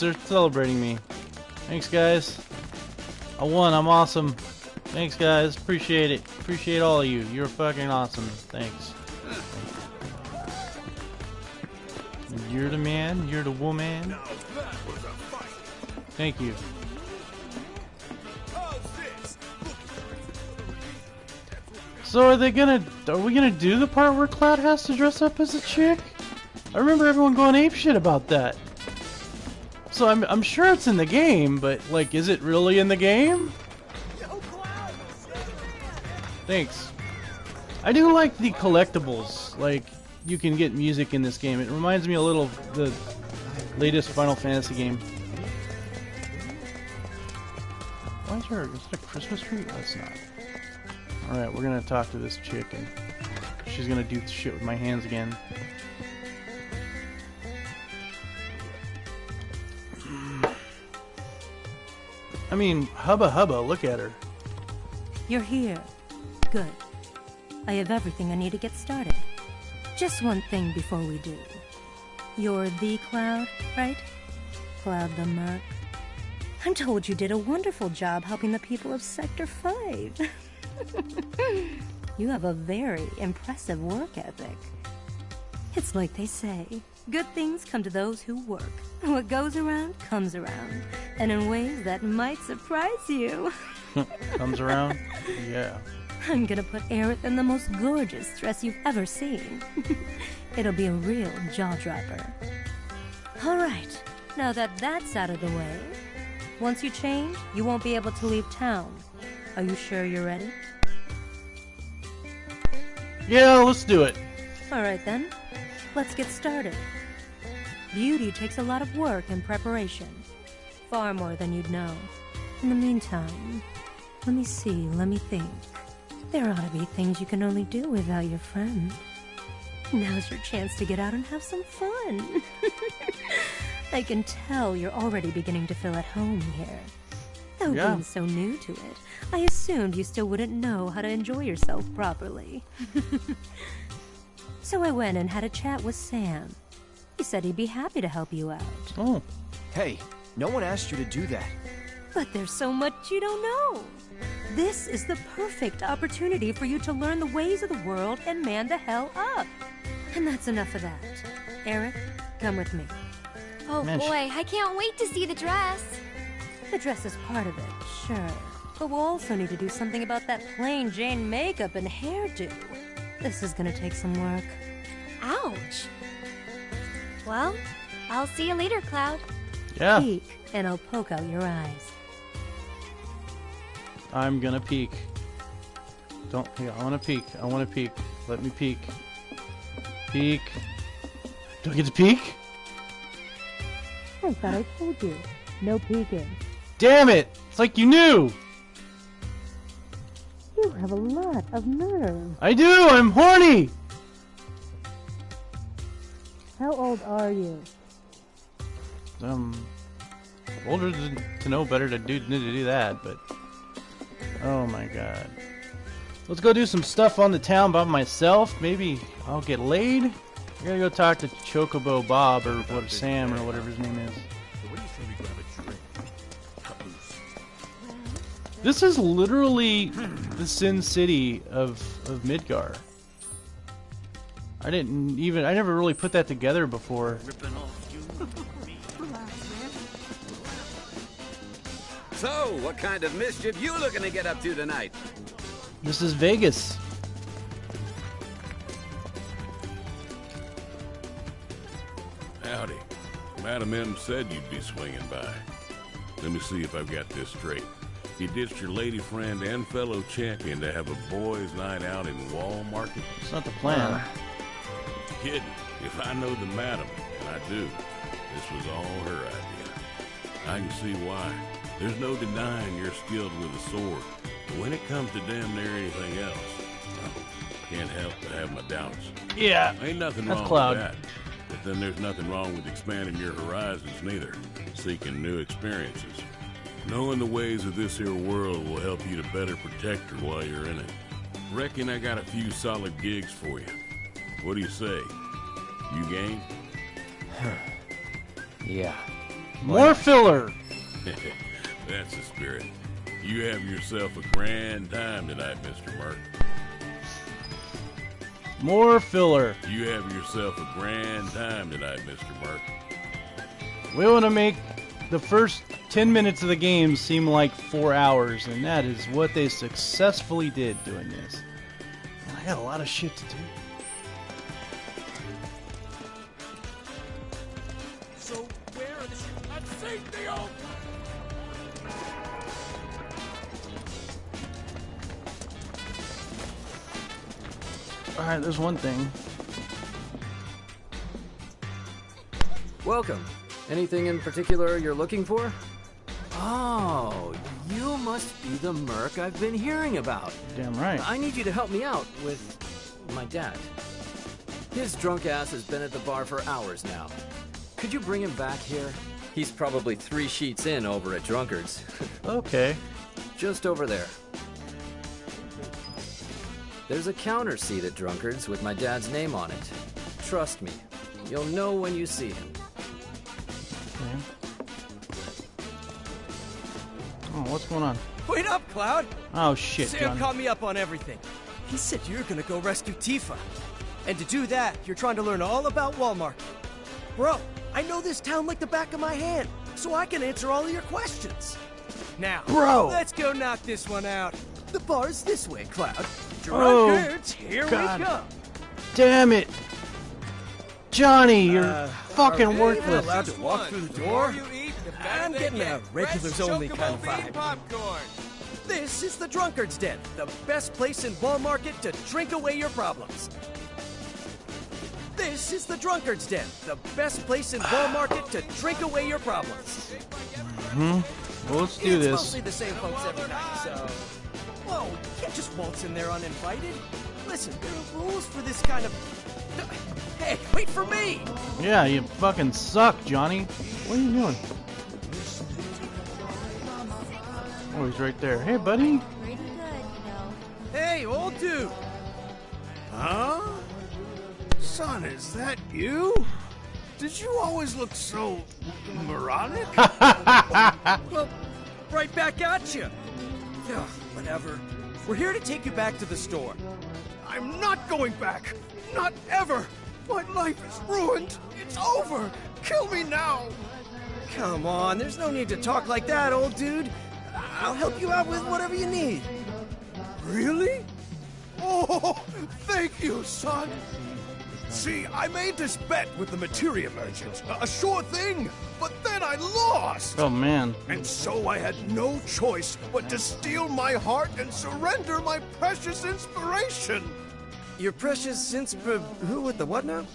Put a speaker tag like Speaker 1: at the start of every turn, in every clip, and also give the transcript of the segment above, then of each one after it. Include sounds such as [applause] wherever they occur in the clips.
Speaker 1: They're celebrating me. Thanks, guys. I won. I'm awesome. Thanks, guys. Appreciate it. Appreciate all of you. You're fucking awesome. Thanks. You're the man. You're the woman. Thank you. So are they gonna? Are we gonna do the part where Cloud has to dress up as a chick? I remember everyone going ape shit about that. So I'm I'm sure it's in the game, but like, is it really in the game? Thanks. I do like the collectibles. Like, you can get music in this game. It reminds me a little of the latest Final Fantasy game. Why is there? Is that a Christmas tree? Oh, it's not. Alright, we're gonna talk to this chick and she's gonna do shit with my hands again. I mean, hubba hubba, look at her.
Speaker 2: You're here. Good. I have everything I need to get started. Just one thing before we do. You're the Cloud, right? Cloud the Merc. I'm told you did a wonderful job helping the people of Sector 5. [laughs] you have a very impressive work ethic. It's like they say, good things come to those who work. What goes around comes around, and in ways that might surprise you. [laughs]
Speaker 1: Comes around? Yeah.
Speaker 2: I'm gonna put Aerith in the most gorgeous dress you've ever seen. [laughs] It'll be a real jaw dropper. Alright, now that that's out of the way, once you change, you won't be able to leave town. Are you sure you're ready?
Speaker 1: Yeah, let's do it.
Speaker 2: Alright then, let's get started. Beauty takes a lot of work and preparation. Far more than you'd know. In the meantime, let me see, let me think. There ought to be things you can only do without your friend. Now's your chance to get out and have some fun. [laughs] I can tell you're already beginning to feel at home here. Though
Speaker 1: Yeah.
Speaker 2: being so new to it, I assumed you still wouldn't know how to enjoy yourself properly. [laughs] so I went and had a chat with Sam. He said he'd be happy to help you out.
Speaker 1: Oh.
Speaker 3: Hey, no one asked you to do that.
Speaker 2: But there's so much you don't know. This is the perfect opportunity for you to learn the ways of the world and man the hell up. And that's enough of that. Aerith, come with me.
Speaker 4: Oh
Speaker 1: Man,
Speaker 4: boy, I can't wait to see the dress.
Speaker 2: The dress is part of it, sure. But we'll also need to do something about that plain Jane makeup and hairdo. This is gonna take some work.
Speaker 4: Ouch. Well, I'll see you later, Cloud.
Speaker 1: Yeah.
Speaker 2: Peek, and I'll poke out your eyes.
Speaker 1: I'm gonna peek. Don't. Yeah, I wanna peek. I wanna peek. Let me peek. Peek. Do I get to peek?
Speaker 2: I thought I told you. No peeking.
Speaker 1: Damn it! It's like you knew!
Speaker 2: You have a lot of nerve.
Speaker 1: I do! I'm horny!
Speaker 2: How old are you?
Speaker 1: Um. Older to, know better to do, to do that, but. Oh my god. Let's go do some stuff on the town by myself. Maybe I'll get laid. I gotta go talk to Chocobo Bob or what Sam or whatever his name is. This is literally the Sin City of of Midgar. I didn't even I never really put that together before.
Speaker 5: So, what kind of mischief you looking to get up to tonight?
Speaker 1: This is Vegas.
Speaker 6: Howdy. Madam M said you'd be swinging by. Let me see if I've got this straight. You ditched your lady friend and fellow champion to have a boys' night out in Wall Market?
Speaker 1: It's not the plan.
Speaker 6: Uh, Kidding. If I know the madam, and I do, this was all her idea. I can see why. There's no denying you're skilled with a sword. But when it comes to damn near anything else, well, can't help but have my doubts.
Speaker 1: Yeah.
Speaker 6: Ain't nothing
Speaker 1: That's
Speaker 6: wrong
Speaker 1: Cloud.
Speaker 6: with that. But then there's nothing wrong with expanding your horizons neither. Seeking new experiences. Knowing the ways of this here world will help you to better protect her while you're in it. Reckon I got a few solid gigs for you. What do you say? You game? [sighs]
Speaker 3: Yeah.
Speaker 1: More filler. [laughs]
Speaker 6: That's the spirit. You have yourself a grand time tonight, Mr. Merc.
Speaker 1: More filler.
Speaker 6: You have yourself a grand time tonight, Mr. Merc.
Speaker 1: We want to make the first 10 minutes of the game seem like four hours, and that is what they successfully did doing this. I got a lot of shit to do. Alright, there's one thing.
Speaker 7: Welcome. Anything in particular you're looking for? Oh, you must be the merc I've been hearing about.
Speaker 1: Damn right.
Speaker 7: I need you to help me out with my dad. His drunk ass has been at the bar for hours now. Could you bring him back here? He's probably three sheets in over at Drunkard's. [laughs]
Speaker 1: Okay.
Speaker 7: Just over there. There's a counter seat at Drunkard's with my dad's name on it. Trust me, you'll know when you see him.
Speaker 1: okay. Oh, what's going on?
Speaker 8: Wait up, Cloud!
Speaker 1: Oh shit,
Speaker 8: Sam
Speaker 1: John.
Speaker 8: caught me up on everything. He said you're gonna go rescue Tifa. And to do that, you're trying to learn all about Wall Market. Bro, I know this town like the back of my hand, so I can answer all of your questions. Now,
Speaker 1: Bro.
Speaker 8: let's go knock this one out. The bar's this way, Cloud.
Speaker 1: Oh,
Speaker 8: Drunkards, here
Speaker 1: God.
Speaker 8: we go.
Speaker 1: Damn it! Johnny, you're
Speaker 8: Uh,
Speaker 1: fucking
Speaker 8: are we
Speaker 1: worthless.
Speaker 8: allowed to walk through the door? I'm getting a regulars only kind of vibe.
Speaker 5: popcorn.
Speaker 8: This is the Drunkard's Den, the best place in Wall Market to drink away your problems. This is the Drunkard's Den, the best place in Wall Market to drink away your problems. Hmm.
Speaker 1: Well, let's do
Speaker 8: it's
Speaker 1: this.
Speaker 8: mostly the same folks every night, so. Whoa, you can't just waltz in there uninvited. Listen, there are rules for this kind of. [clears throat] Hey, wait for me!
Speaker 1: Yeah, you fucking suck, Johnny. What are you doing? Oh, he's right there. Hey, buddy.
Speaker 4: Pretty good, you know.
Speaker 8: Hey, old dude!
Speaker 9: Huh? Son, is that you? Did you always look so moronic? [laughs]
Speaker 8: Well, right back at you. Ugh, whatever. We're here to take you back to the store.
Speaker 9: I'm not going back. Not ever. My life is ruined. It's over. Kill me now.
Speaker 8: Come on, there's no need to talk like that, old dude. I'll help you out with whatever you need.
Speaker 9: Really? Oh, thank you, son. See, I made this bet with the materia merchant. A sure thing. But then I lost.
Speaker 1: Oh man.
Speaker 9: And so I had no choice but to steel my heart and surrender my precious inspiration.
Speaker 8: Your precious insp... Who with the what now?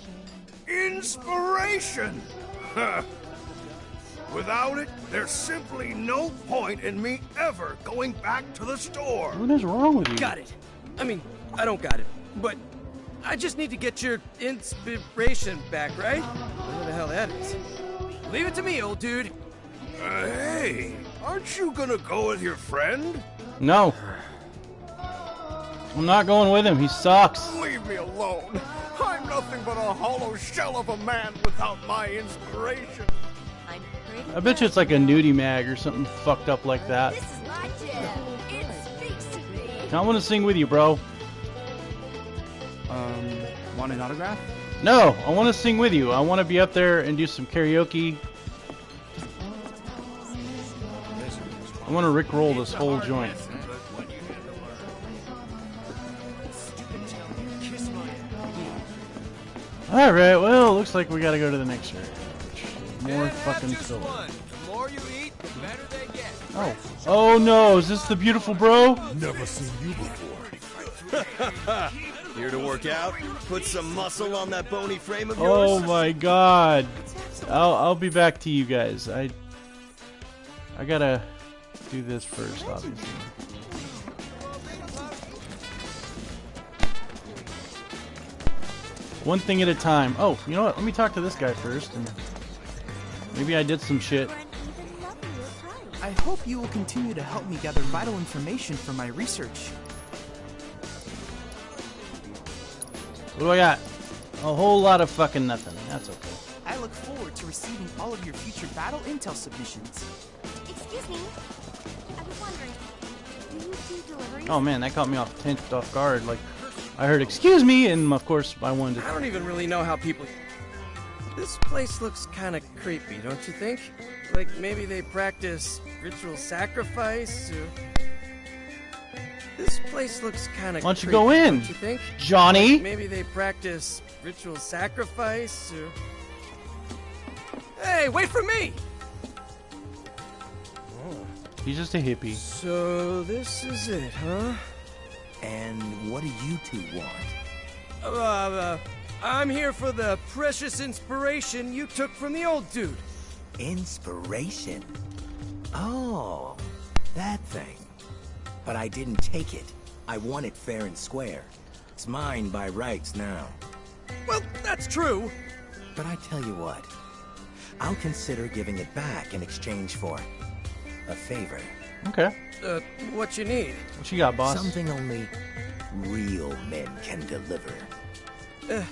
Speaker 9: Inspiration! Huh. Without it, there's simply no point in me ever going back to the store.
Speaker 1: What is wrong with you?
Speaker 8: Got it. I mean, I don't got it, but I just need to get your inspiration back, right? Whatever the hell that is. Leave it to me, old dude.
Speaker 9: Uh, hey, aren't you gonna go with your friend?
Speaker 1: No. I'm not going with him. He sucks.
Speaker 9: Leave me alone. I'm nothing but a hollow shell of a man without my inspiration.
Speaker 4: I'm pretty
Speaker 1: I bet you it's like a nudie mag or something fucked up like that.
Speaker 4: This is my gem. It speaks to me.
Speaker 1: I want to sing with you, bro.
Speaker 10: Um, want an autograph?
Speaker 1: No, I want to sing with you. I want to be up there and do some karaoke. I want to rickroll this whole joint. Alright, well, looks like we gotta go to the next area. More fucking filler.
Speaker 5: The more you eat, the better they get.
Speaker 1: Oh. Oh no, is this the beautiful bro?
Speaker 9: Never seen you before. [laughs]
Speaker 3: Here to work out? Put some muscle on that bony frame of yours.
Speaker 1: Oh my god. I'll I'll be back to you guys. I I gotta do this first, obviously. One thing at a time. Oh, you know what? Let me talk to this guy first, and maybe I did some shit.
Speaker 4: For an even lovelier price.
Speaker 10: I hope you will continue to help me gather vital information for my research.
Speaker 1: What do I got? A whole lot of fucking nothing. That's okay.
Speaker 10: I look forward to to receiving all of your future battle intel submissions.
Speaker 4: Excuse me. I was wondering, do you do deliveries?
Speaker 1: Oh man, that caught me off tenth off guard. Like, I heard "excuse me," and of course I wanted
Speaker 8: I don't even really know how people. This place looks kind of creepy, don't you think? Like maybe they practice ritual sacrifice or. This place looks kind of.
Speaker 1: Why don't you go in,
Speaker 8: you think?
Speaker 1: Johnny?
Speaker 8: Like maybe they practice ritual sacrifice or. Hey, wait for me!
Speaker 1: He's just a hippie.
Speaker 8: So this is it, huh?
Speaker 11: And what do you two want?
Speaker 8: Uh, uh, I'm here for the precious inspiration you took from the old dude.
Speaker 11: Inspiration? Oh, that thing. But I didn't take it. I won it fair and square. It's mine by rights now.
Speaker 8: Well, that's true.
Speaker 11: But I tell you what, I'll consider giving it back in exchange for a favor.
Speaker 1: Okay.
Speaker 8: Uh, what you need?
Speaker 1: What you got, boss?
Speaker 11: Something only real men can deliver.
Speaker 8: Uh,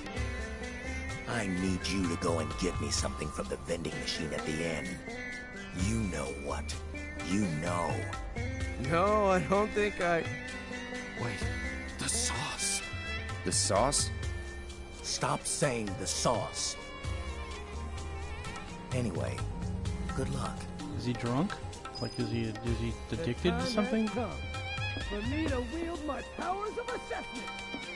Speaker 11: I need you to go and get me something from the vending machine at the end. You know what. You know.
Speaker 8: No, I don't think I.
Speaker 9: Wait, the sauce.
Speaker 11: The sauce? Stop saying the sauce. Anyway, good luck.
Speaker 1: Is he drunk? Like, is he is he addicted to something?
Speaker 12: For me to wield my powers of assessment.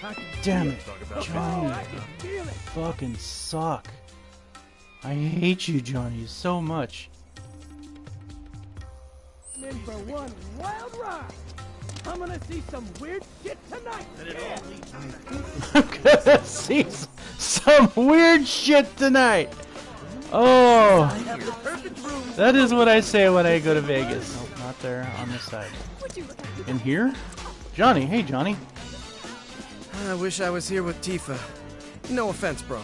Speaker 12: I
Speaker 1: Damn it,
Speaker 12: Oh,
Speaker 1: Johnny.
Speaker 12: I can feel it.
Speaker 1: Fucking suck. I hate you, Johnny, so much.
Speaker 12: I'm in for one wild ride. I'm gonna see some weird shit tonight.
Speaker 1: I'm [laughs] gonna see some weird shit tonight. Oh, that is what I say when I go to Vegas. Nope, not there. On this side. In here? Johnny. Hey, Johnny.
Speaker 8: I wish I was here with Tifa. No offense, bro.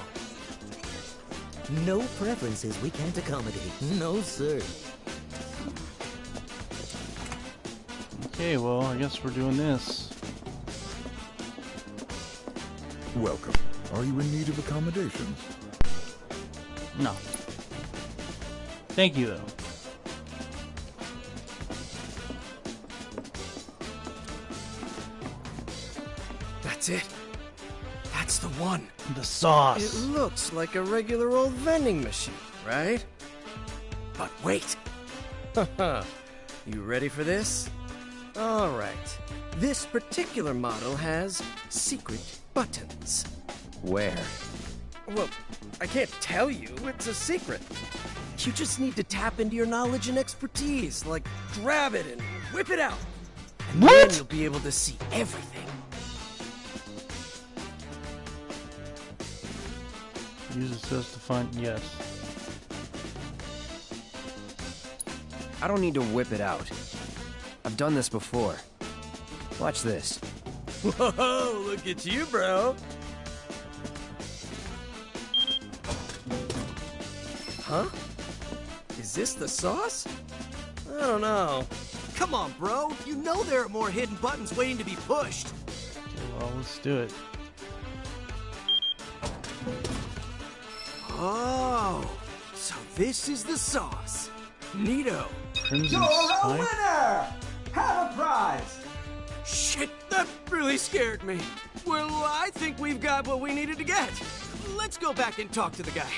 Speaker 11: No preferences we can't accommodate. No, sir.
Speaker 1: Okay, well, I guess we're doing this.
Speaker 13: Welcome. Are you in need of accommodations?
Speaker 1: No. Thank you, though.
Speaker 8: That's it. That's the one.
Speaker 1: The sauce.
Speaker 8: It looks like a regular old vending machine, right? But wait. [laughs] you ready for this? All right. This particular model has secret buttons.
Speaker 11: Where?
Speaker 8: Well, I can't tell you. It's a secret. You just need to tap into your knowledge and expertise, like grab it and whip it out. And
Speaker 1: What?
Speaker 8: then you'll be able to see everything.
Speaker 1: Use assist to find. Yes.
Speaker 14: I don't need to whip it out. I've done this before. Watch this. [laughs]
Speaker 8: Whoa, look at you, bro. Huh? Is this the sauce? I don't know.
Speaker 9: Come on, bro. You know there are more hidden buttons waiting to be pushed.
Speaker 1: Okay, well, let's do it.
Speaker 9: Oh, so this is the sauce. Neato.
Speaker 1: Crimson
Speaker 9: You're a
Speaker 1: Spike.
Speaker 9: winner! Have a prize! Shit, that really scared me. Well, I think we've got what we needed to get. Let's go back and talk to the guy.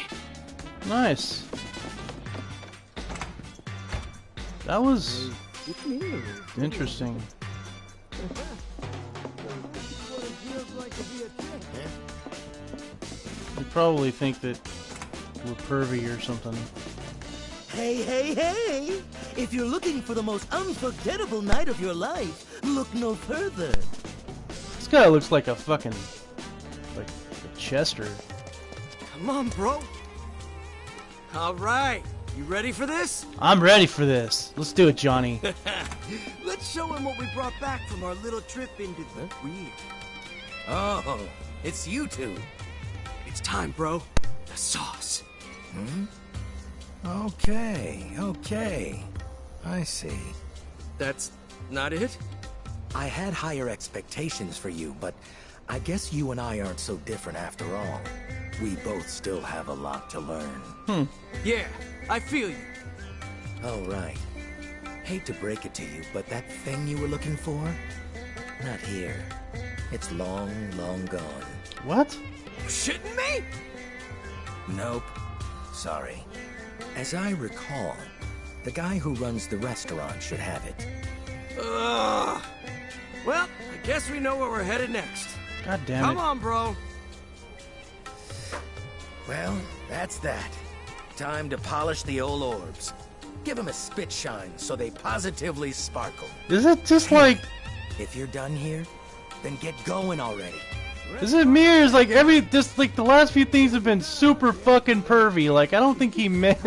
Speaker 1: Nice. That was interesting. You probably think that we're pervy or something.
Speaker 11: Hey, hey, hey! If you're looking for the most unforgettable night of your life, look no further.
Speaker 1: This guy looks like a fucking like a Chester.
Speaker 9: Come on, bro. All right, you ready for this?
Speaker 1: I'm ready for this. Let's do it, Johnny. [laughs]
Speaker 9: Let's show him what we brought back from our little trip into the weird. Oh, it's you two. It's time, bro. The sauce.
Speaker 11: Hmm? Okay, okay. I see.
Speaker 8: That's not it?
Speaker 11: I had higher expectations for you, but I guess you and I aren't so different after all. we both still have a lot to learn.
Speaker 1: Hmm.
Speaker 8: Yeah, I feel you.
Speaker 11: All right. Hate to break it to you, but that thing you were looking for? Not here. It's long, long gone.
Speaker 1: What?
Speaker 8: Shitting me?
Speaker 11: Nope. Sorry. As I recall, the guy who runs the restaurant should have it.
Speaker 8: Ugh. Well, I guess we know where we're headed next.
Speaker 1: God damn
Speaker 8: Come
Speaker 1: it.
Speaker 8: Come on, bro.
Speaker 11: Well, that's that. Time to polish the old orbs. Give them a spit shine so they positively sparkle.
Speaker 1: Is it just like
Speaker 11: If you're done here, then get going already.
Speaker 1: Is it me or is like every this like the last few things have been super fucking pervy? Like I don't think he meant.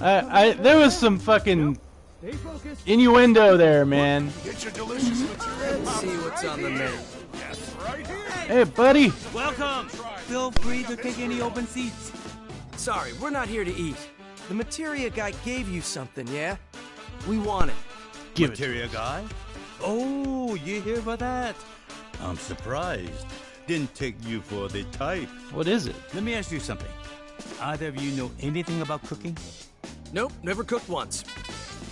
Speaker 1: I I there was some fucking innuendo there, man.
Speaker 9: Get your delicious material.
Speaker 8: Let's see what's on the menu.
Speaker 9: Yes, right here.
Speaker 1: Hey, buddy.
Speaker 15: Welcome. Feel free to take any open seats.
Speaker 8: Sorry, we're not here to eat. The materia guy gave you something, yeah? We want it.
Speaker 1: Give it.
Speaker 15: Materia guy? Oh, you here for that? I'm surprised. Didn't take you for the type.
Speaker 1: What is it?
Speaker 15: Let me ask you something. Either of you know anything about cooking?
Speaker 8: Nope, never cooked once.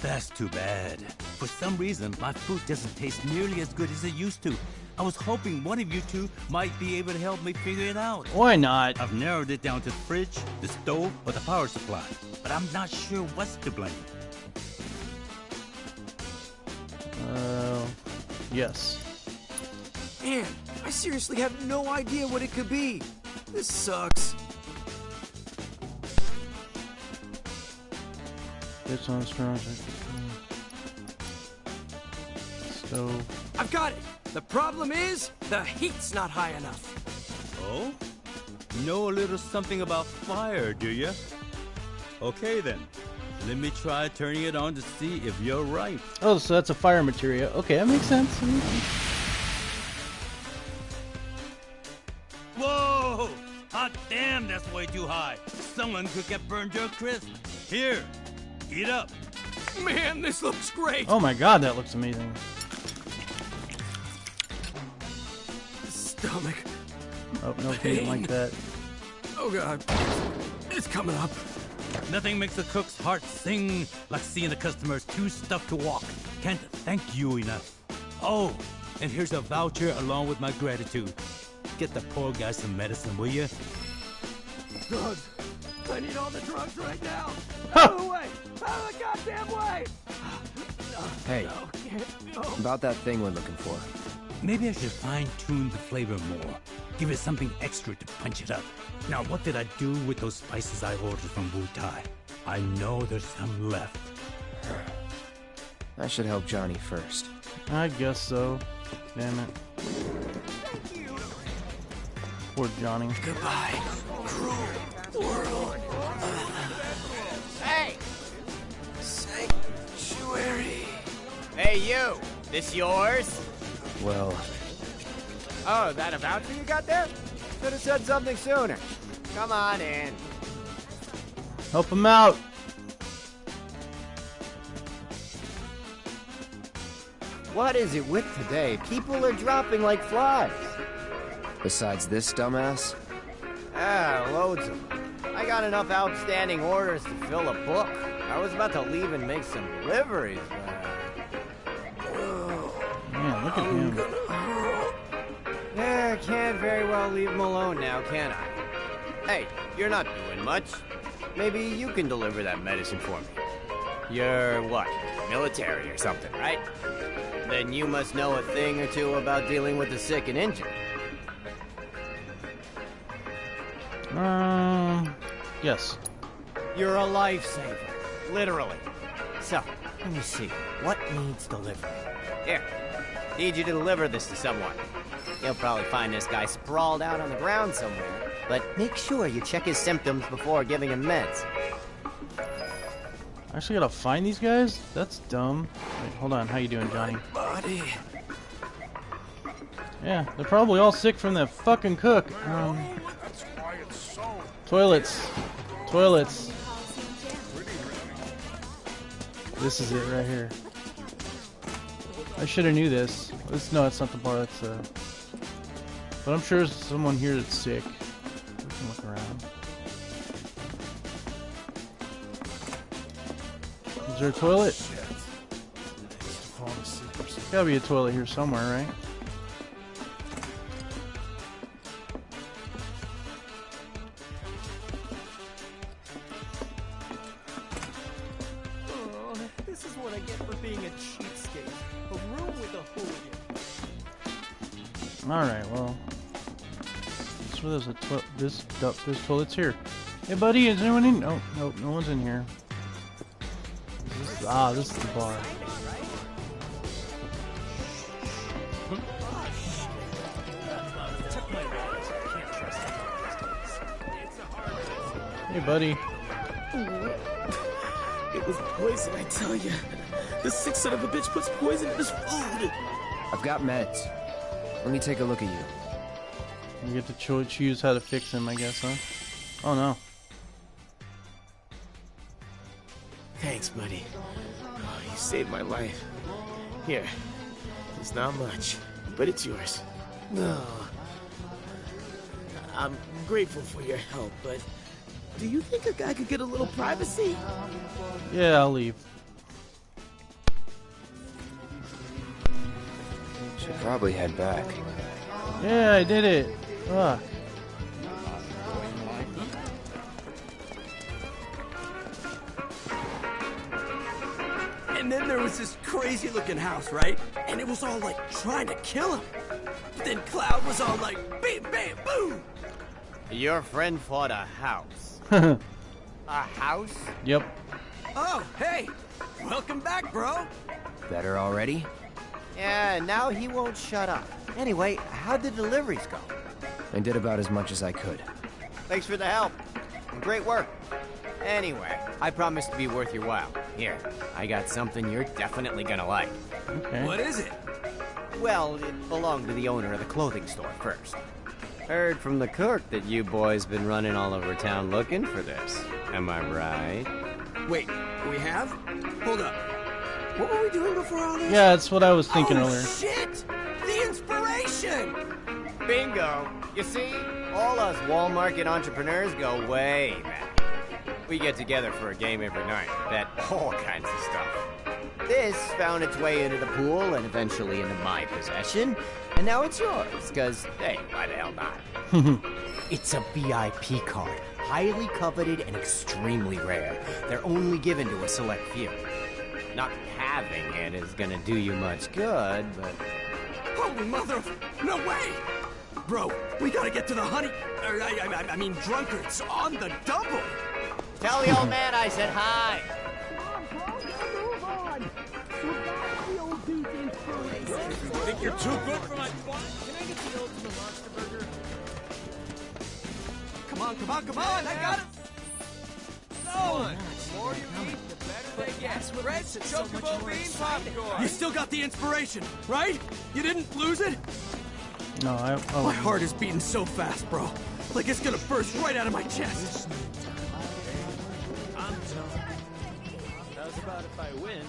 Speaker 15: That's too bad. For some reason, my food doesn't taste nearly as good as it used to. I was hoping one of you two might be able to help me figure it out.
Speaker 1: Why not?
Speaker 15: I've narrowed it down to the fridge, the stove, or the power supply. But I'm not sure what's to blame.
Speaker 1: Uh, yes.
Speaker 8: Man, I seriously have no idea what it could be. This sucks.
Speaker 1: It's on strong. Stove.
Speaker 8: I've got it. The problem is, the heat's not high enough.
Speaker 15: Oh? Know a little something about fire, do you? Okay then. Let me try turning it on to see if you're right.
Speaker 1: Oh, so that's a fire materia. Okay, that makes sense. That makes sense.
Speaker 15: Whoa! Hot damn, that's way too high. Someone could get burned to a crisp. Here, eat up.
Speaker 8: Man, this looks great.
Speaker 1: Oh my god, that looks amazing.
Speaker 8: Stomach.
Speaker 1: Oh, no, he didn't like that.
Speaker 8: Oh god. It's coming up.
Speaker 15: Nothing makes a cook's heart sing like seeing the customers too stuffed to walk. Can't thank you enough. Oh, and here's a voucher along with my gratitude. Get the poor guy some medicine, will you?
Speaker 12: Drugs. I need all the drugs right now. Out of the way. Out of the goddamn way.
Speaker 14: Hey,
Speaker 12: No. No.
Speaker 14: about that thing we're looking for.
Speaker 15: Maybe I should fine-tune the flavor more. Give it something extra to punch it up. Now, what did I do with those spices I ordered from Wutai? I know there's some left.
Speaker 14: I should help Johnny first.
Speaker 1: I guess so. Damn it. Poor Johnny.
Speaker 8: Goodbye,
Speaker 16: Hey, you! This yours?
Speaker 14: Well,
Speaker 16: Oh, that a voucher you got there? Should have said something sooner. Come on in.
Speaker 1: Help him out.
Speaker 16: What is it with today? People are dropping like flies.
Speaker 14: besides this dumbass,
Speaker 16: Ah, loads of them. I got enough outstanding orders to fill a book. I was about to leave and make some deliveries, but...
Speaker 1: Look at him.
Speaker 16: I can't very well leave him alone now, can I? Hey, you're not doing much. Maybe you can deliver that medicine for me. You're what? Military or something, right? Then you must know a thing or two about dealing with the sick and injured.
Speaker 1: Um, yes.
Speaker 16: You're a lifesaver, literally. So, let me see. What needs delivering? Here, need you to deliver this to someone. You'll probably find this guy sprawled out on the ground somewhere, but make sure you check his symptoms before giving him meds.
Speaker 1: I actually gotta find these guys? That's dumb. Wait, hold on. How you doing, Johnny?
Speaker 8: Body.
Speaker 1: Yeah, they're probably all sick from that fucking cook. Um,
Speaker 9: That's why it's so
Speaker 1: toilets. Toilets. This is it right here. I should have knew this. This no, it's not the bar. That's uh. But I'm sure there's someone here that's sick. We can Look around. Is there a toilet? Gotta be a toilet here somewhere, right? Alright, well. So there's a toilet. This, du- this toilet's here. Hey, buddy, is anyone in? Oh, nope, no one's in here. This is- ah, this is the bar. Hey, buddy.
Speaker 17: It was poison, I tell you. The sick son of a bitch puts poison in his food.
Speaker 14: I've got meds. Let me take a look at you.
Speaker 1: You get to cho- choose how to fix him, I guess, huh? Oh no.
Speaker 17: Thanks, buddy. Oh, you saved my life. Here. It's not much, but it's yours. No. I'm grateful for your help, but do you think a guy could get a little privacy?
Speaker 1: Yeah, I'll leave.
Speaker 14: Should probably head back.
Speaker 1: Yeah, I did it. Fuck.
Speaker 8: And then there was this crazy looking house, right? And it was all like trying to kill him. But then Cloud was all like, bam, bam, boom.
Speaker 16: Your friend fought a house. [laughs] a house?
Speaker 1: Yep.
Speaker 8: Oh, hey, welcome back, bro.
Speaker 14: Better already?
Speaker 16: Yeah, now he won't shut up. Anyway, how'd the deliveries go?
Speaker 14: I did about as much as I could.
Speaker 16: Thanks for the help. Great work. Anyway, I promise to be worth your while. Here, I got something you're definitely gonna like.
Speaker 1: Okay.
Speaker 8: What is it?
Speaker 16: Well, it belonged to the owner of the clothing store first. Heard from the cook that you boys been running all over town looking for this. Am I right?
Speaker 8: Wait, we have? Hold up. What were we doing before all this?
Speaker 1: Yeah, that's what I was thinking
Speaker 8: oh,
Speaker 1: earlier.
Speaker 8: shit! The inspiration!
Speaker 16: Bingo! You see, all us Wall Market entrepreneurs go way back. We get together for a game every night, bet all kinds of stuff. This found its way into the pool and eventually into my possession, and now it's yours, because, hey, why the hell not? [laughs] It's a VIP card, highly coveted and extremely rare. They're only given to a select few. Not having it is gonna do you much good, but
Speaker 8: Holy mother of... No way! Bro, we gotta get to the honey... er, I, I, I mean, drunkards on the double!
Speaker 16: tell the old man I said hi. Come on, Hulk, you move on.
Speaker 17: You think you're too good for my
Speaker 8: Can I get the ultimate monster burger? Come on, come on, come on! I got it! No!
Speaker 17: The more you eat, the better they get. Bread, chocobo bean popcorn.
Speaker 8: You still got the inspiration, right? You didn't lose it?
Speaker 1: No, I. Oh,
Speaker 8: My heart is beating so fast, bro. Like it's gonna burst right out of my chest.
Speaker 17: How's about if I win?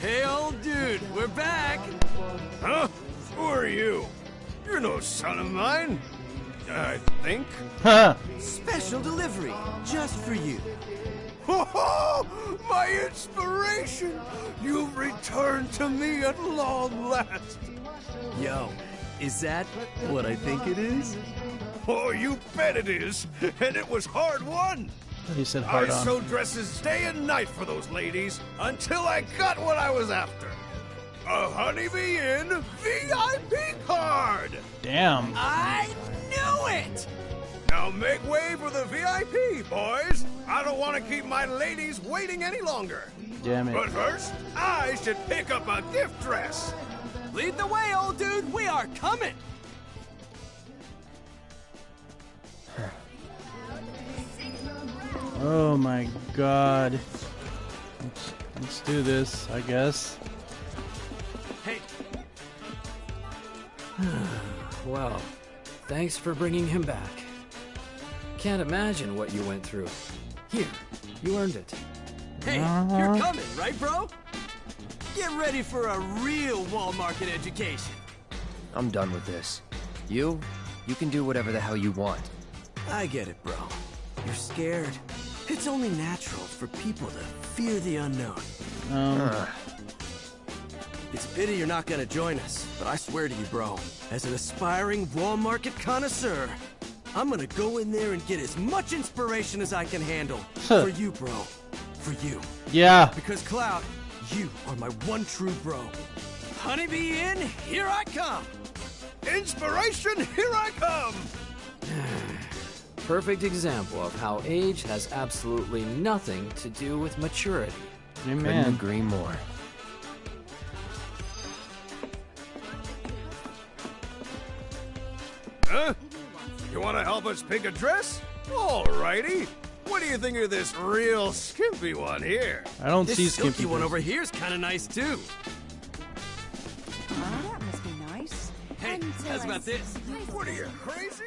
Speaker 8: Hey, old dude, we're back!
Speaker 9: Huh? Who are you? You're no son of mine. I think. Huh?
Speaker 8: Special delivery, just for you.
Speaker 9: Oh, [laughs] my inspiration! You've returned to me at long last.
Speaker 8: Yo, is that what I think it is?
Speaker 9: Oh, you bet it is. And it was hard won.
Speaker 1: Oh, he said
Speaker 9: I
Speaker 1: hard on.
Speaker 9: sewed dresses day and night for those ladies until I got what I was after. A Honeybee Inn VIP card!
Speaker 1: Damn.
Speaker 8: I knew it!
Speaker 9: Now make way for the VIP, boys! I don't want to keep my ladies waiting any longer.
Speaker 1: Damn it.
Speaker 9: But first, I should pick up a gift dress.
Speaker 8: Lead the way, old dude. We are coming. [sighs]
Speaker 1: Oh my god. Let's, let's do this, I guess.
Speaker 8: Hey, [sighs]
Speaker 7: well, thanks for bringing him back. Can't imagine what you went through. Here, you earned it.
Speaker 8: hey,
Speaker 1: Uh-huh.
Speaker 8: you're coming, right, bro? Get ready for a real wall market education.
Speaker 14: I'm done with this. You, you can do whatever the hell you want.
Speaker 8: I get it, bro. You're scared. It's only natural for people to fear the unknown.
Speaker 1: Um,
Speaker 8: It's a pity you're not gonna join us, but I swear to you, bro, as an aspiring wall market connoisseur, I'm gonna go in there and get as much inspiration as I can handle. for you, bro. For you.
Speaker 1: Yeah.
Speaker 8: Because, Cloud, you are my one true bro. Honeybee Inn, here I come!
Speaker 9: Inspiration, here I come! [sighs]
Speaker 7: Perfect example of how age has absolutely nothing to do with maturity.
Speaker 14: Couldn't agree more.
Speaker 9: Help us pick a dress? Alrighty. What do you think of this real skimpy one here?
Speaker 1: I don't
Speaker 8: this
Speaker 1: see
Speaker 8: silky
Speaker 1: skimpy
Speaker 8: one over here is kind of nice too.
Speaker 18: Oh, that must be nice.
Speaker 8: Hey, how's about this?
Speaker 9: What are you, crazy?